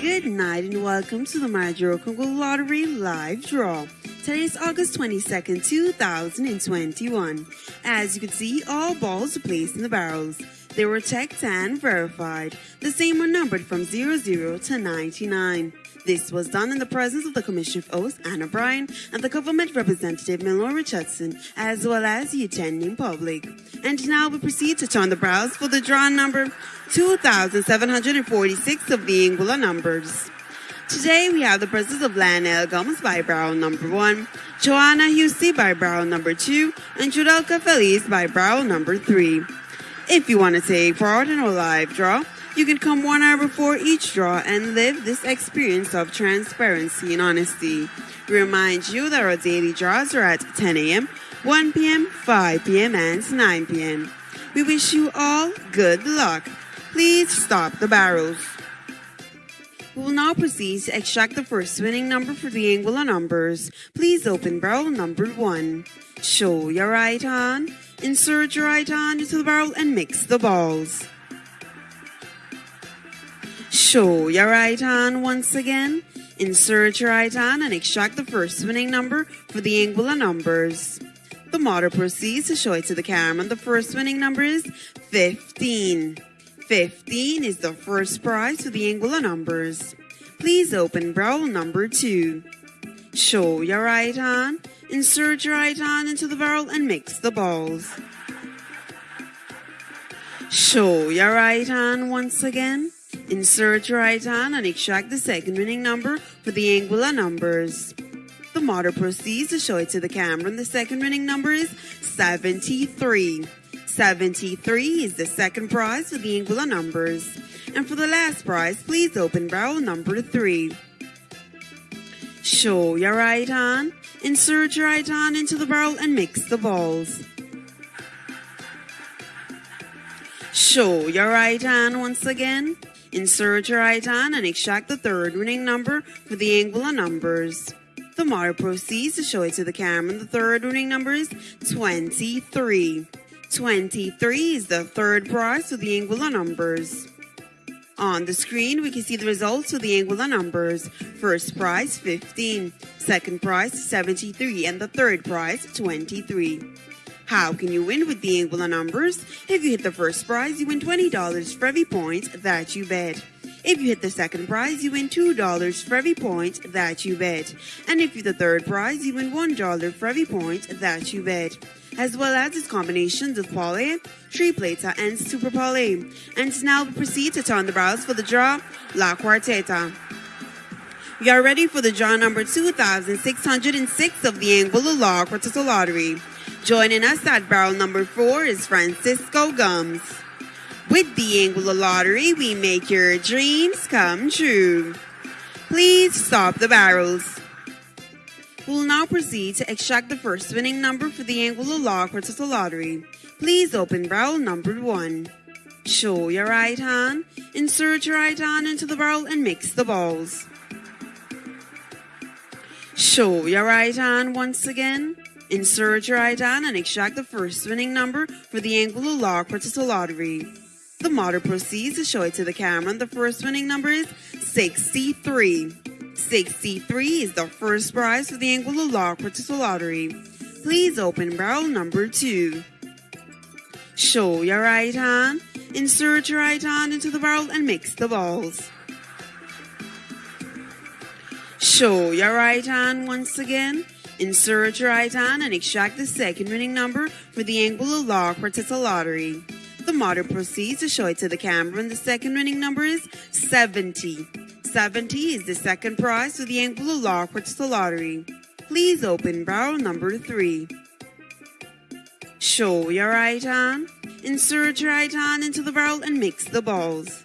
Good night and welcome to the Major Congo Lottery live draw. Today is August 22nd, 2021. As you can see, all balls are placed in the barrels. They were checked and verified. The same were numbered from 00 to 99. This was done in the presence of the Commission of Oath, Anna Bryan, and the government representative, Milor Richardson, as well as the attending public. And now we proceed to turn the browse for the draw number 2746 of the Anguilla numbers. Today we have the presence of Lionel Gomez by barrel number one, Joanna Husey by barrel number two, and Judelka Feliz by barrel number three. If you want to take part in our live draw, you can come one hour before each draw and live this experience of transparency and honesty. We remind you that our daily draws are at 10 a.m., 1 p.m., 5 p.m., and 9 p.m. We wish you all good luck. Please stop the barrels. We will now proceed to extract the first winning number for the Anguilla numbers. Please open barrel number one. Show your right hand, insert your right hand into the barrel and mix the balls. Show your right hand once again. Insert your right hand and extract the first winning number for the Anguilla numbers. The model proceeds to show it to the camera. The first winning number is 15. 15 is the first prize for the Anguilla numbers. Please open barrel number 2. Show your right hand, insert your right hand into the barrel and mix the balls. Show your right hand once again. Insert your right hand and extract the second winning number for the Anguilla numbers. The model proceeds to show it to the camera and the second winning number is 73. 73 is the second prize for the Anguilla numbers. And for the last prize, please open barrel number 3. Show your right hand, insert your right hand into the barrel and mix the balls. Show your right hand once again. Insert your hand and extract the third winning number for the Anguilla numbers. The model proceeds to show it to the camera and the third winning number is 23. 23 is the third prize for the Anguilla numbers. On the screen, we can see the results for the Anguilla numbers. First prize, 15. Second prize, 73. And the third prize, 23. How can you win with the Anguilla numbers? If you hit the first prize, you win $20 for every point that you bet. If you hit the second prize, you win $2 for every point that you bet. And if you hit the third prize, you win $1 for every point that you bet. As well as its combinations of Parlay, Tripleta, and Super Parlay. And now we proceed to turn the browse for the draw, La Quarteta. You are ready for the draw number 2606 of the Anguilla La Quarteta Lottery. Joining us at barrel number 4 is Francisco Gums. With the Anguilla Lottery, we make your dreams come true. Please stop the barrels. We'll now proceed to extract the first winning number for the Anguilla La Quarteta Lottery. Please open barrel number 1. Show your right hand, insert your right hand into the barrel and mix the balls. Show your right hand once again. Insert your right hand and extract the first winning number for the Anguilla La Quarteta Lottery. The model proceeds to show it to the camera and the first winning number is 63. 63 is the first prize for the Anguilla La Quarteta Lottery. Please open barrel number 2. Show your right hand, insert your right hand into the barrel and mix the balls. Show your right hand once again. Insert your right hand and extract the second winning number for the Anguilla La Quarteta Lottery. The model proceeds to show it to the camera and the second winning number is 70. 70 is the second prize for the Anguilla La Quarteta Lottery. Please open barrel number 3. Show your right hand. Insert your right hand into the barrel and mix the balls.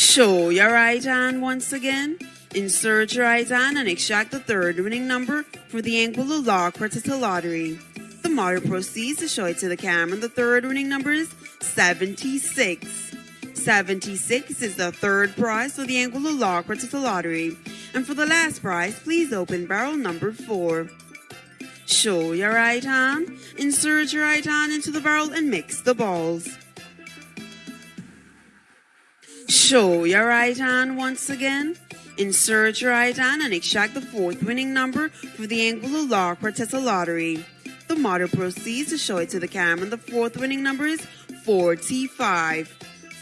Show your right hand once again. Insert your right hand and extract the third winning number for the Anguilla La Quarteta Lottery. The model proceeds to show it to the camera. The third winning number is 76. 76 is the third prize for the Anguilla La Quarteta Lottery. And for the last prize, please open barrel number 4. Show your right hand, insert your right hand into the barrel and mix the balls. Show your right hand once again. Insert your right hand and extract the fourth winning number for the Anguilla La Quarteta Lottery. The model proceeds to show it to the camera. The fourth winning number is 45.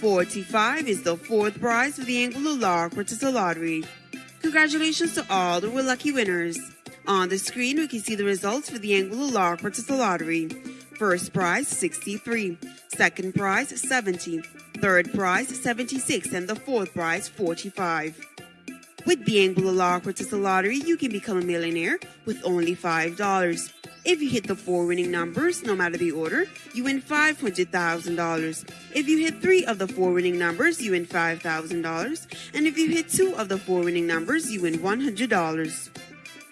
45 is the fourth prize for the Anguilla La Quarteta Lottery. Congratulations to all the lucky winners. On the screen, we can see the results for the Anguilla La Quarteta Lottery. First prize 63, second prize 70, third prize 76, and the fourth prize 45. With La Quarteta Lottery, you can become a millionaire with only $5. If you hit the four winning numbers, no matter the order, you win $500,000. If you hit three of the four winning numbers, you win $5,000. And if you hit two of the four winning numbers, you win $100.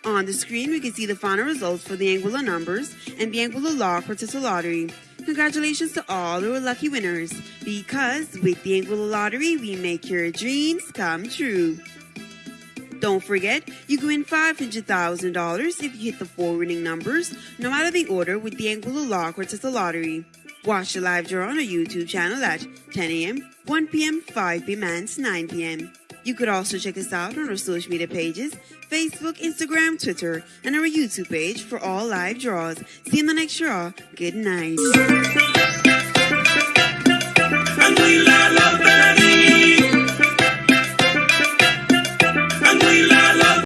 On the screen, we can see the final results for the Anguilla numbers and the Anguilla Law Lottery. Congratulations to all are lucky winners, because with the Anguilla Lottery, we make your dreams come true. Don't forget, you can win $500,000 if you hit the four winning numbers, no matter the order, with the Anguilla Law Lottery. Watch the live draw on our YouTube channel at 10 a.m., 1 p.m., 5 p.m., and 9 p.m. You could also check us out on our social media pages Facebook, Instagram, Twitter, and our YouTube page for all live draws. See you in the next draw. Good night.